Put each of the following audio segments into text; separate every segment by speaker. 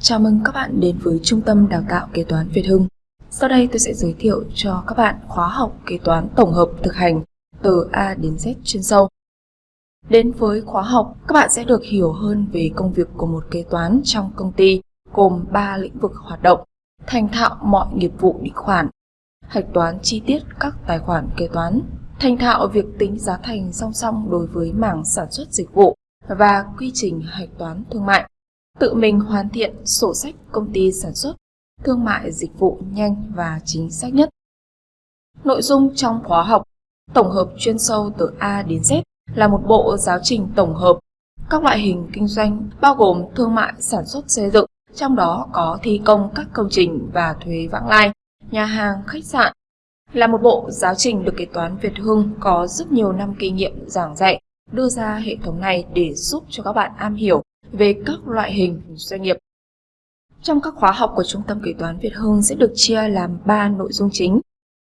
Speaker 1: Chào mừng các bạn đến với Trung tâm Đào tạo Kế toán Việt Hưng. Sau đây tôi sẽ giới thiệu cho các bạn khóa học kế toán tổng hợp thực hành từ A đến Z chuyên sâu. Đến với khóa học, các bạn sẽ được hiểu hơn về công việc của một kế toán trong công ty gồm 3 lĩnh vực hoạt động, thành thạo mọi nghiệp vụ định khoản, hạch toán chi tiết các tài khoản kế toán, thành thạo việc tính giá thành song song đối với mảng sản xuất dịch vụ và quy trình hạch toán thương mại tự mình hoàn thiện sổ sách công ty sản xuất, thương mại dịch vụ nhanh và chính xác nhất. Nội dung trong khóa học tổng hợp chuyên sâu từ A đến Z là một bộ giáo trình tổng hợp các loại hình kinh doanh bao gồm thương mại sản xuất xây dựng, trong đó có thi công các công trình và thuế vãng lai, nhà hàng, khách sạn. Là một bộ giáo trình được kế toán Việt Hưng có rất nhiều năm kinh nghiệm giảng dạy, đưa ra hệ thống này để giúp cho các bạn am hiểu về các loại hình doanh nghiệp. Trong các khóa học của Trung tâm Kế toán Việt Hưng sẽ được chia làm 3 nội dung chính.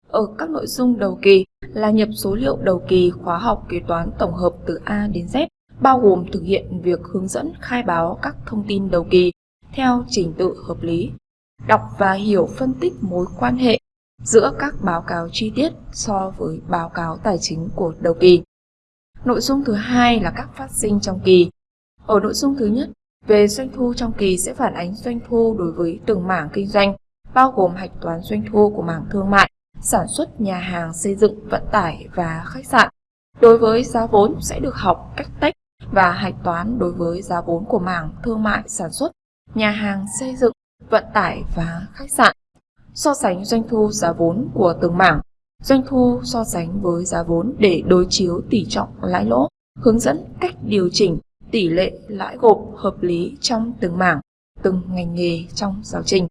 Speaker 1: Ở các nội dung đầu kỳ là nhập số liệu đầu kỳ khóa học kế toán tổng hợp từ A đến Z, bao gồm thực hiện việc hướng dẫn khai báo các thông tin đầu kỳ theo trình tự hợp lý, đọc và hiểu phân tích mối quan hệ giữa các báo cáo chi tiết so với báo cáo tài chính của đầu kỳ. Nội dung thứ hai là các phát sinh trong kỳ, ở nội dung thứ nhất, về doanh thu trong kỳ sẽ phản ánh doanh thu đối với từng mảng kinh doanh, bao gồm hạch toán doanh thu của mảng thương mại, sản xuất nhà hàng, xây dựng, vận tải và khách sạn. Đối với giá vốn sẽ được học cách tách và hạch toán đối với giá vốn của mảng thương mại, sản xuất, nhà hàng, xây dựng, vận tải và khách sạn. So sánh doanh thu giá vốn của từng mảng, doanh thu so sánh với giá vốn để đối chiếu tỷ trọng lãi lỗ, hướng dẫn cách điều chỉnh tỷ lệ lãi gộp hợp lý trong từng mảng, từng ngành nghề trong giáo trình.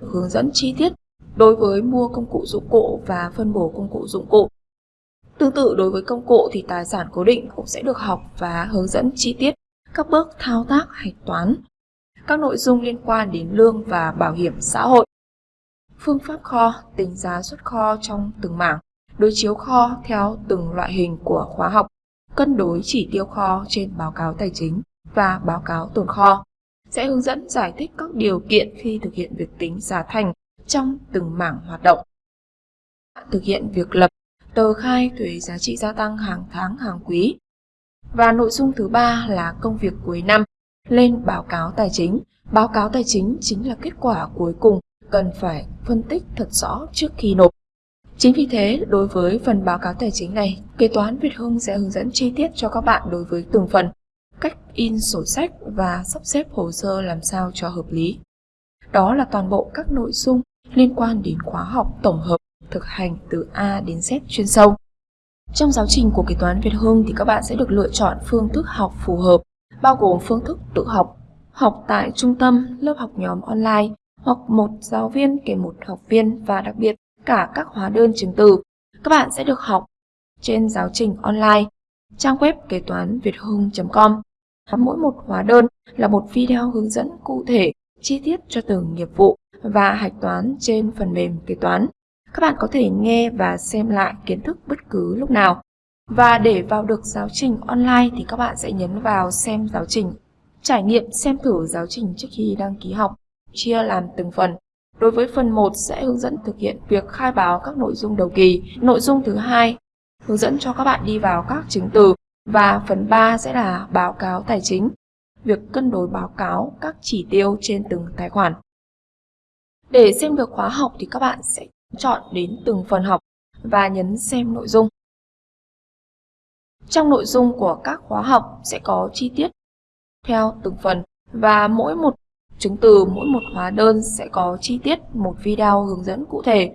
Speaker 1: Hướng dẫn chi tiết đối với mua công cụ dụng cụ và phân bổ công cụ dụng cụ. Tương tự đối với công cụ thì tài sản cố định cũng sẽ được học và hướng dẫn chi tiết các bước thao tác hạch toán, các nội dung liên quan đến lương và bảo hiểm xã hội. Phương pháp kho, tính giá xuất kho trong từng mảng, đối chiếu kho theo từng loại hình của khóa học cân đối chỉ tiêu kho trên báo cáo tài chính và báo cáo tồn kho, sẽ hướng dẫn giải thích các điều kiện khi thực hiện việc tính giá thành trong từng mảng hoạt động. Thực hiện việc lập tờ khai thuế giá trị gia tăng hàng tháng hàng quý. Và nội dung thứ ba là công việc cuối năm, lên báo cáo tài chính. Báo cáo tài chính chính là kết quả cuối cùng cần phải phân tích thật rõ trước khi nộp. Chính vì thế, đối với phần báo cáo tài chính này, kế toán Việt Hưng sẽ hướng dẫn chi tiết cho các bạn đối với từng phần, cách in sổ sách và sắp xếp hồ sơ làm sao cho hợp lý. Đó là toàn bộ các nội dung liên quan đến khóa học tổng hợp thực hành từ A đến Z chuyên sâu. Trong giáo trình của kế toán Việt Hưng thì các bạn sẽ được lựa chọn phương thức học phù hợp, bao gồm phương thức tự học, học tại trung tâm, lớp học nhóm online, hoặc một giáo viên kèm một học viên và đặc biệt cả các hóa đơn chứng từ. Các bạn sẽ được học trên giáo trình online, trang web kế toán việt hưng.com. Mỗi một hóa đơn là một video hướng dẫn cụ thể, chi tiết cho từng nghiệp vụ và hạch toán trên phần mềm kế toán. Các bạn có thể nghe và xem lại kiến thức bất cứ lúc nào. Và để vào được giáo trình online thì các bạn sẽ nhấn vào xem giáo trình, trải nghiệm xem thử giáo trình trước khi đăng ký học, chia làm từng phần Đối với phần 1 sẽ hướng dẫn thực hiện việc khai báo các nội dung đầu kỳ. Nội dung thứ hai hướng dẫn cho các bạn đi vào các chứng từ và phần 3 sẽ là báo cáo tài chính, việc cân đối báo cáo các chỉ tiêu trên từng tài khoản. Để xem được khóa học thì các bạn sẽ chọn đến từng phần học và nhấn xem nội dung. Trong nội dung của các khóa học sẽ có chi tiết theo từng phần và mỗi một Chứng từ mỗi một hóa đơn sẽ có chi tiết một video hướng dẫn cụ thể.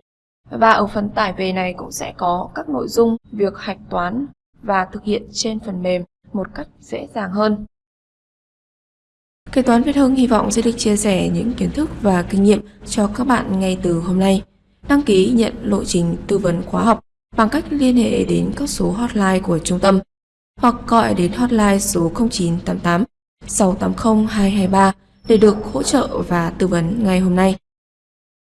Speaker 1: Và ở phần tải về này cũng sẽ có các nội dung, việc hạch toán và thực hiện trên phần mềm một cách dễ dàng hơn. Kế toán Việt Hưng hy vọng sẽ được chia sẻ những kiến thức và kinh nghiệm cho các bạn ngay từ hôm nay. Đăng ký nhận lộ trình tư vấn khóa học bằng cách liên hệ đến các số hotline của trung tâm hoặc gọi đến hotline số 0988 680 223 để được hỗ trợ và tư vấn ngay hôm nay.